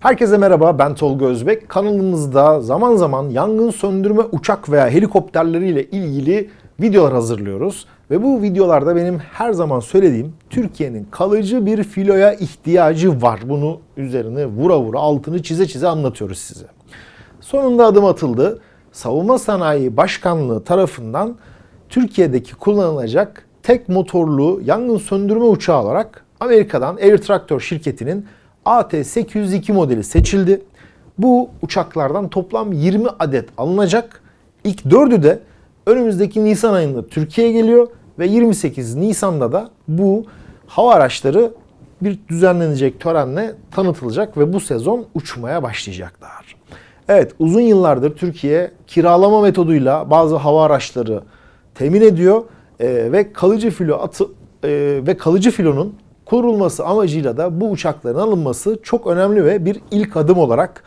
Herkese merhaba ben Tolga Özbek. Kanalımızda zaman zaman yangın söndürme uçak veya helikopterleriyle ilgili videolar hazırlıyoruz. Ve bu videolarda benim her zaman söylediğim Türkiye'nin kalıcı bir filoya ihtiyacı var. Bunu üzerine vura vura altını çize çize anlatıyoruz size. Sonunda adım atıldı. Savunma Sanayi Başkanlığı tarafından Türkiye'deki kullanılacak tek motorlu yangın söndürme uçağı olarak Amerika'dan Air Tractor şirketinin AT-802 modeli seçildi. Bu uçaklardan toplam 20 adet alınacak. İlk 4'ü de önümüzdeki Nisan ayında Türkiye'ye geliyor ve 28 Nisan'da da bu hava araçları bir düzenlenecek törenle tanıtılacak ve bu sezon uçmaya başlayacaklar. Evet uzun yıllardır Türkiye kiralama metoduyla bazı hava araçları temin ediyor e, ve kalıcı filo atı e, ve kalıcı filonun kurulması amacıyla da bu uçakların alınması çok önemli ve bir ilk adım olarak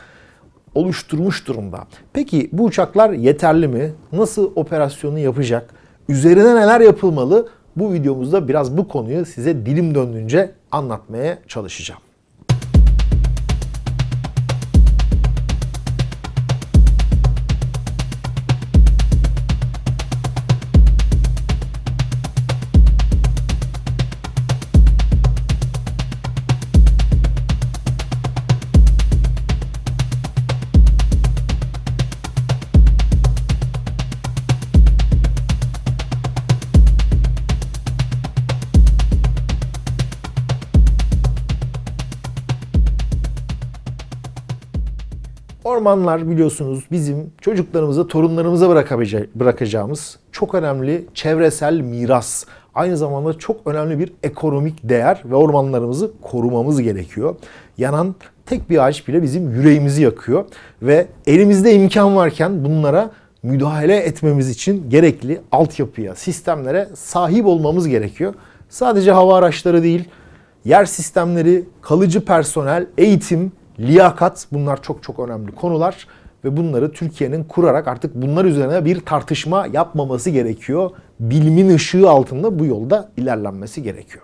oluşturmuş durumda. Peki bu uçaklar yeterli mi? Nasıl operasyonu yapacak? Üzerine neler yapılmalı? Bu videomuzda biraz bu konuyu size dilim döndüğünce anlatmaya çalışacağım. Ormanlar biliyorsunuz bizim çocuklarımıza, torunlarımıza bırakacağımız çok önemli çevresel miras. Aynı zamanda çok önemli bir ekonomik değer ve ormanlarımızı korumamız gerekiyor. Yanan tek bir ağaç bile bizim yüreğimizi yakıyor ve elimizde imkan varken bunlara müdahale etmemiz için gerekli altyapıya, sistemlere sahip olmamız gerekiyor. Sadece hava araçları değil, yer sistemleri, kalıcı personel, eğitim, liyakat bunlar çok çok önemli konular ve bunları Türkiye'nin kurarak artık bunlar üzerine bir tartışma yapmaması gerekiyor. Bilimin ışığı altında bu yolda ilerlenmesi gerekiyor.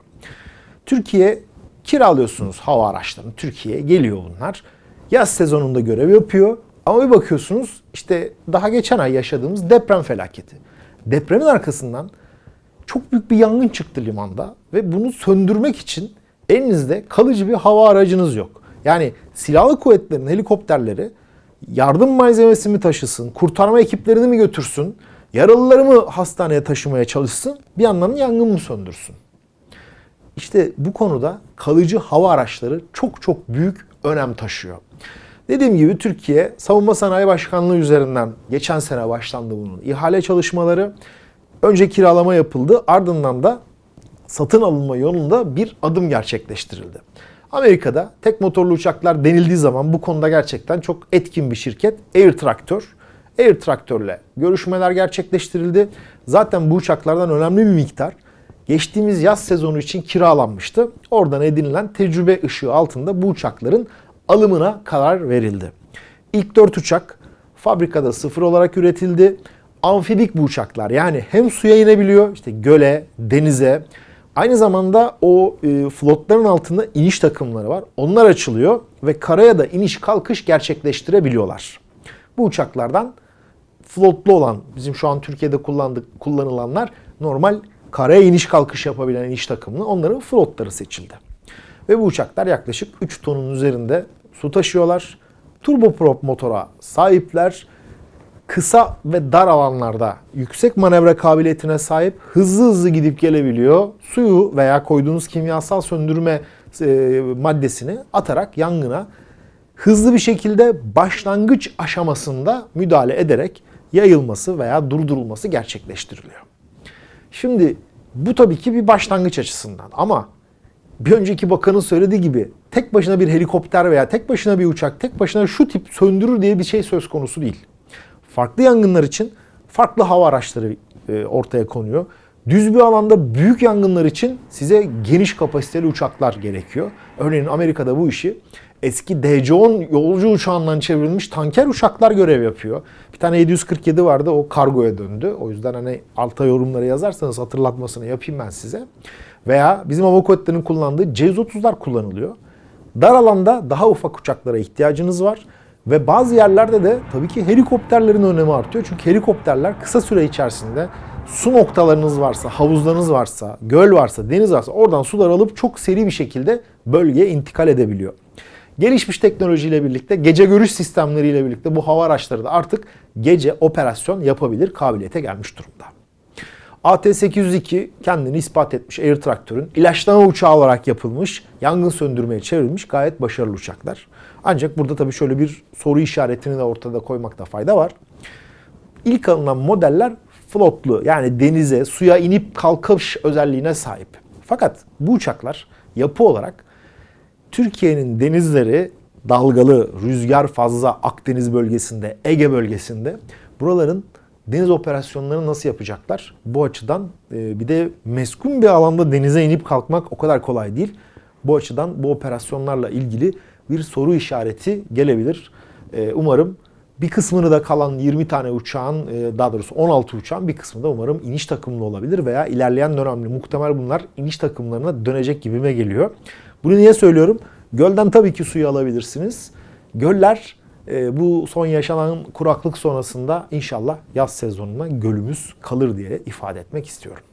Türkiye kiralıyorsunuz hava araçlarını. Türkiye'ye geliyor bunlar. Yaz sezonunda görev yapıyor. Ama bir bakıyorsunuz işte daha geçen ay yaşadığımız deprem felaketi. Depremin arkasından çok büyük bir yangın çıktı limanda ve bunu söndürmek için elinizde kalıcı bir hava aracınız yok. Yani silahlı kuvvetlerin helikopterleri yardım malzemesi mi taşısın, kurtarma ekiplerini mi götürsün, yaralıları mı hastaneye taşımaya çalışsın, bir yandan yangın mı söndürsün? İşte bu konuda kalıcı hava araçları çok çok büyük önem taşıyor. Dediğim gibi Türkiye Savunma Sanayi Başkanlığı üzerinden geçen sene başlandı bunun ihale çalışmaları. Önce kiralama yapıldı ardından da satın alınma yolunda bir adım gerçekleştirildi. Amerika'da tek motorlu uçaklar denildiği zaman bu konuda gerçekten çok etkin bir şirket Air Tractor. Air Tractor'le görüşmeler gerçekleştirildi. Zaten bu uçaklardan önemli bir miktar geçtiğimiz yaz sezonu için kiralanmıştı. Oradan edinilen tecrübe ışığı altında bu uçakların alımına karar verildi. İlk 4 uçak fabrikada sıfır olarak üretildi. Amfibik bu uçaklar yani hem suya inebiliyor işte göle, denize, Aynı zamanda o e, flotların altında iniş takımları var. Onlar açılıyor ve karaya da iniş kalkış gerçekleştirebiliyorlar. Bu uçaklardan flotlu olan, bizim şu an Türkiye'de kullandık, kullanılanlar normal karaya iniş kalkış yapabilen iniş takımlı. Onların flotları seçildi. Ve bu uçaklar yaklaşık 3 tonun üzerinde su taşıyorlar. Turboprop motora sahipler kısa ve dar alanlarda yüksek manevra kabiliyetine sahip hızlı hızlı gidip gelebiliyor. Suyu veya koyduğunuz kimyasal söndürme e, maddesini atarak yangına hızlı bir şekilde başlangıç aşamasında müdahale ederek yayılması veya durdurulması gerçekleştiriliyor. Şimdi bu tabii ki bir başlangıç açısından ama bir önceki bakanın söylediği gibi tek başına bir helikopter veya tek başına bir uçak, tek başına şu tip söndürür diye bir şey söz konusu değil. Farklı yangınlar için farklı hava araçları e, ortaya konuyor. Düz bir alanda büyük yangınlar için size geniş kapasiteli uçaklar gerekiyor. Örneğin Amerika'da bu işi eski DC-10 yolcu uçağından çevrilmiş tanker uçaklar görev yapıyor. Bir tane 747 vardı o kargoya döndü. O yüzden hani alta yorumları yazarsanız hatırlatmasını yapayım ben size. Veya bizim hava kuvvetlerinin kullandığı C-130'lar kullanılıyor. Dar alanda daha ufak uçaklara ihtiyacınız var. Ve bazı yerlerde de tabii ki helikopterlerin önemi artıyor. Çünkü helikopterler kısa süre içerisinde su noktalarınız varsa, havuzlarınız varsa, göl varsa, deniz varsa oradan sular alıp çok seri bir şekilde bölgeye intikal edebiliyor. Gelişmiş teknolojiyle birlikte, gece görüş sistemleriyle birlikte bu hava araçları da artık gece operasyon yapabilir kabiliyete gelmiş durumda. AT-802 kendini ispat etmiş Air Traktör'ün ilaçlama uçağı olarak yapılmış, yangın söndürmeye çevrilmiş gayet başarılı uçaklar. Ancak burada tabii şöyle bir soru işaretini de ortada koymakta fayda var. İlk alınan modeller flotlu yani denize, suya inip kalkış özelliğine sahip. Fakat bu uçaklar yapı olarak Türkiye'nin denizleri dalgalı, rüzgar fazla Akdeniz bölgesinde, Ege bölgesinde buraların deniz operasyonlarını nasıl yapacaklar? Bu açıdan e, bir de meskun bir alanda denize inip kalkmak o kadar kolay değil. Bu açıdan bu operasyonlarla ilgili bir soru işareti gelebilir. E, umarım bir kısmını da kalan 20 tane uçağın, e, daha doğrusu 16 uçağın bir kısmı da umarım iniş takımlı olabilir veya ilerleyen dönemde muhtemel bunlar iniş takımlarına dönecek gibime geliyor. Bunu niye söylüyorum? Gölden tabii ki suyu alabilirsiniz. Göller e, bu son yaşanan kuraklık sonrasında inşallah yaz sezonuna gölümüz kalır diye ifade etmek istiyorum.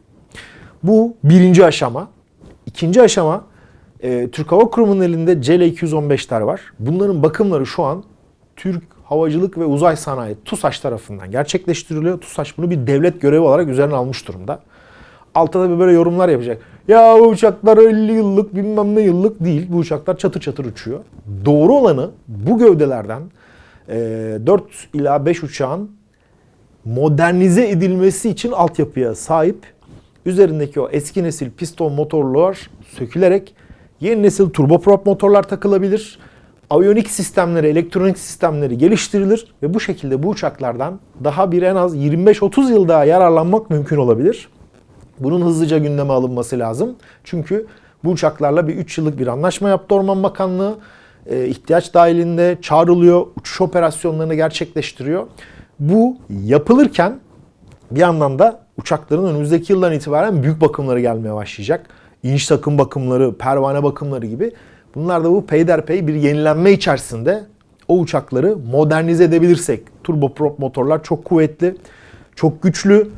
Bu birinci aşama. İkinci aşama e, Türk Hava Kurumu'nun elinde CL-215'ler var. Bunların bakımları şu an Türk Havacılık ve Uzay Sanayi TUSAŞ tarafından gerçekleştiriliyor. TUSAŞ bunu bir devlet görevi olarak üzerine almış durumda. Altta da böyle yorumlar yapacak. Ya bu uçaklar 50 yıllık bilmem ne yıllık değil. Bu uçaklar çatır çatır uçuyor. Doğru olanı bu gövdelerden 4 ila 5 uçağın modernize edilmesi için altyapıya sahip. Üzerindeki o eski nesil piston motorlar sökülerek yeni nesil turboprop motorlar takılabilir. Aviyonik sistemleri, elektronik sistemleri geliştirilir ve bu şekilde bu uçaklardan daha bir en az 25-30 yıl daha yararlanmak mümkün olabilir. Bunun hızlıca gündeme alınması lazım. Çünkü bu uçaklarla bir 3 yıllık bir anlaşma yaptı Orman Bakanlığı. E, ihtiyaç dahilinde çağrılıyor, uçuş operasyonlarını gerçekleştiriyor. Bu yapılırken bir yandan da uçakların önümüzdeki yıldan itibaren büyük bakımları gelmeye başlayacak. İniş takım bakımları, pervane bakımları gibi. Bunlar da bu peyderpey bir yenilenme içerisinde o uçakları modernize edebilirsek. Turboprop motorlar çok kuvvetli, çok güçlü,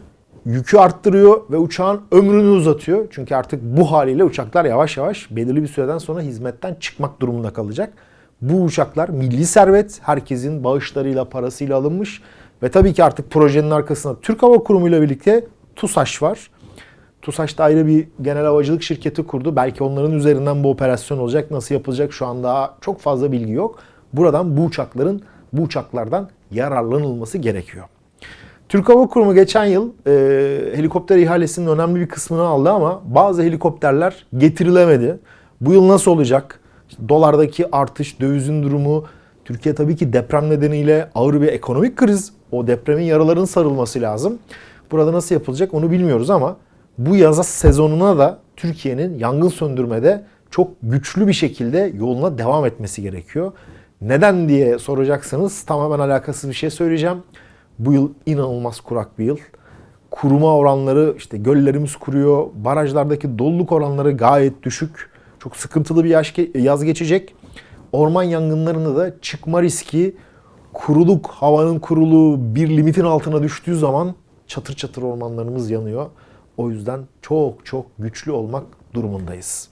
yükü arttırıyor ve uçağın ömrünü uzatıyor. Çünkü artık bu haliyle uçaklar yavaş yavaş belirli bir süreden sonra hizmetten çıkmak durumunda kalacak. Bu uçaklar milli servet, herkesin bağışlarıyla, parasıyla alınmış ve tabii ki artık projenin arkasında Türk Hava Kurumu ile birlikte TUSAŞ var. TUSAŞ da ayrı bir genel havacılık şirketi kurdu. Belki onların üzerinden bu operasyon olacak. Nasıl yapılacak şu an daha çok fazla bilgi yok. Buradan bu uçakların, bu uçaklardan yararlanılması gerekiyor. Türk Hava Kurumu geçen yıl e, helikopter ihalesinin önemli bir kısmını aldı ama bazı helikopterler getirilemedi. Bu yıl nasıl olacak? İşte dolardaki artış, dövizin durumu, Türkiye tabii ki deprem nedeniyle ağır bir ekonomik kriz. O depremin yaralarının sarılması lazım. Burada nasıl yapılacak onu bilmiyoruz ama bu yaz sezonuna da Türkiye'nin yangın söndürmede çok güçlü bir şekilde yoluna devam etmesi gerekiyor. Neden diye soracaksanız tamamen alakasız bir şey söyleyeceğim. Bu yıl inanılmaz kurak bir yıl. Kuruma oranları işte göllerimiz kuruyor. Barajlardaki doluluk oranları gayet düşük. Çok sıkıntılı bir yaz geçecek. Orman yangınlarında da çıkma riski kuruluk, havanın kuruluğu bir limitin altına düştüğü zaman çatır çatır ormanlarımız yanıyor. O yüzden çok çok güçlü olmak durumundayız.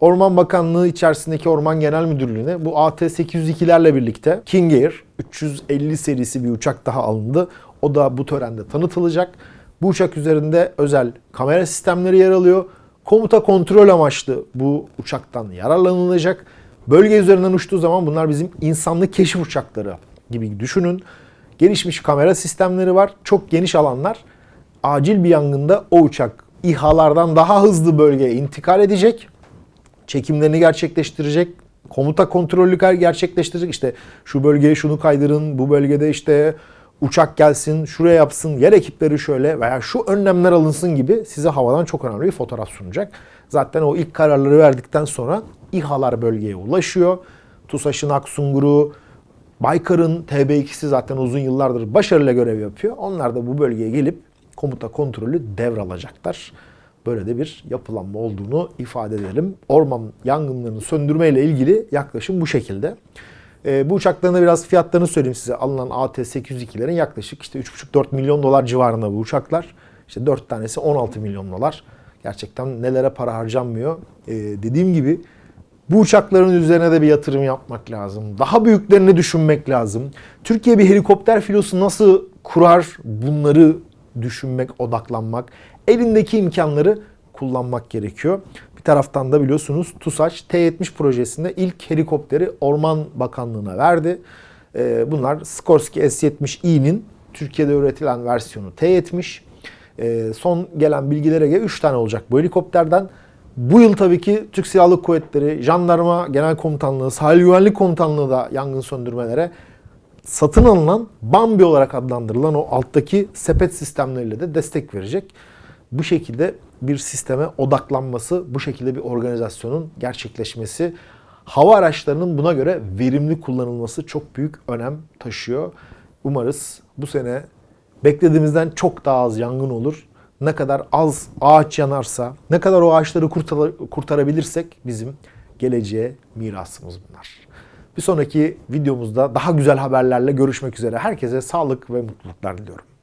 Orman Bakanlığı içerisindeki Orman Genel Müdürlüğü'ne bu AT-802'lerle birlikte King Air 350 serisi bir uçak daha alındı. O da bu törende tanıtılacak. Bu uçak üzerinde özel kamera sistemleri yer alıyor. Komuta kontrol amaçlı bu uçaktan yararlanılacak. Bölge üzerinden uçtuğu zaman bunlar bizim insanlı keşif uçakları gibi düşünün. Gelişmiş kamera sistemleri var. Çok geniş alanlar. Acil bir yangında o uçak İHA'lardan daha hızlı bölgeye intikal edecek çekimlerini gerçekleştirecek, komuta kontrolü gerçekleştirecek. İşte şu bölgeye şunu kaydırın, bu bölgede işte uçak gelsin, şuraya yapsın, yer ekipleri şöyle veya şu önlemler alınsın gibi size havadan çok önemli bir fotoğraf sunacak. Zaten o ilk kararları verdikten sonra İHA'lar bölgeye ulaşıyor. TUSAŞ'ın Aksungur'u, Baykar'ın TB2'si zaten uzun yıllardır başarıyla görev yapıyor. Onlar da bu bölgeye gelip komuta kontrolü devralacaklar. böyle de bir yapılanma olduğunu ifade edelim. Orman yangınlarını söndürmeyle ilgili yaklaşım bu şekilde. Ee, bu uçakların biraz fiyatlarını söyleyeyim size. Alınan AT-802'lerin yaklaşık işte 3,5-4 milyon dolar civarında bu uçaklar. İşte 4 tanesi 16 milyon dolar. Gerçekten nelere para harcanmıyor. Ee, dediğim gibi bu uçakların üzerine de bir yatırım yapmak lazım. Daha büyüklerini düşünmek lazım. Türkiye bir helikopter filosu nasıl kurar bunları düşünmek, odaklanmak. Elindeki imkanları kullanmak gerekiyor. Bir taraftan da biliyorsunuz TUSAŞ T-70 projesinde ilk helikopteri Orman Bakanlığı'na verdi. Ee, Bunlar Skorsky S-70i'nin Türkiye'de üretilen versiyonu T-70. Ee, Son gelen bilgilere göre 3 tane olacak bu helikopterden. Bu yıl tabii ki Türk Silahlı Kuvvetleri, Jandarma Genel Komutanlığı, Sahil Güvenlik Komutanlığı da yangın söndürmelere satın alınan Bambi olarak adlandırılan o alttaki sepet sistemleriyle de destek verecek. Bu şekilde bir sisteme odaklanması, bu şekilde bir organizasyonun gerçekleşmesi, hava araçlarının buna göre verimli kullanılması çok büyük önem taşıyor. Umarız bu sene beklediğimizden çok daha az yangın olur. Ne kadar az ağaç yanarsa, ne kadar o ağaçları kurtar- kurtarabilirsek bizim geleceğe mirasımız bunlar. Bir sonraki videomuzda daha güzel haberlerle görüşmek üzere. Herkese sağlık ve mutluluklar diliyorum.